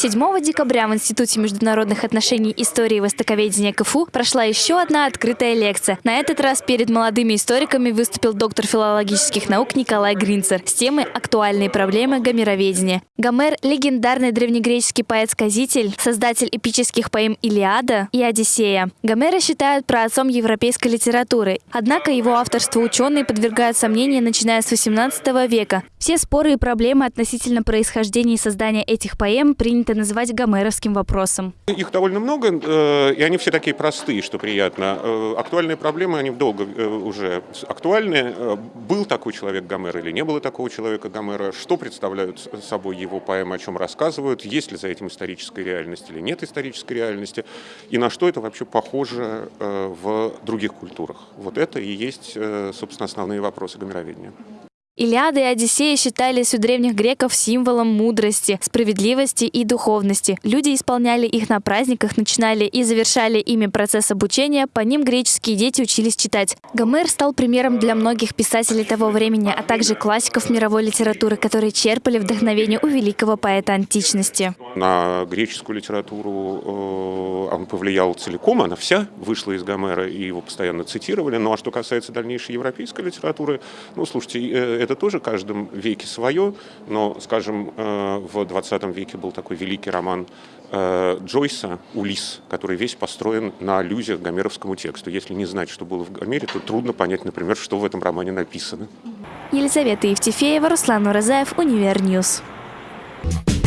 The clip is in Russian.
7 декабря в Институте международных отношений истории и востоковедения КФУ прошла еще одна открытая лекция. На этот раз перед молодыми историками выступил доктор филологических наук Николай Гринцер с темой «Актуальные проблемы гомероведения». Гомер – легендарный древнегреческий поэт-сказитель, создатель эпических поэм «Илиада» и «Одиссея». Гомера считают праотцом европейской литературы, однако его авторство ученые подвергают сомнению, начиная с XVIII века. Все споры и проблемы относительно происхождения и создания этих поэм принято называть гомеровским вопросом. Их довольно много, э, и они все такие простые, что приятно. Э, актуальные проблемы, они долго э, уже актуальны. Был такой человек Гомер или не было такого человека Гомера? Что представляют собой его поэмы, о чем рассказывают? Есть ли за этим историческая реальность или нет исторической реальности? И на что это вообще похоже в других культурах? Вот это и есть, собственно, основные вопросы гомероведения. Илиада и Одиссея считались у древних греков символом мудрости, справедливости и духовности. Люди исполняли их на праздниках, начинали и завершали ими процесс обучения, по ним греческие дети учились читать. Гомер стал примером для многих писателей того времени, а также классиков мировой литературы, которые черпали вдохновение у великого поэта античности. На греческую литературу э, он повлиял целиком, она вся вышла из Гомера, и его постоянно цитировали. Ну а что касается дальнейшей европейской литературы, ну слушайте, э, это тоже в каждом веке свое, но, скажем, э, в 20 веке был такой великий роман э, Джойса «Улис», который весь построен на аллюзиях к гомеровскому тексту. Если не знать, что было в Гомере, то трудно понять, например, что в этом романе написано. Елизавета Евтефеева, Руслан Уразаев, Универ News. Thank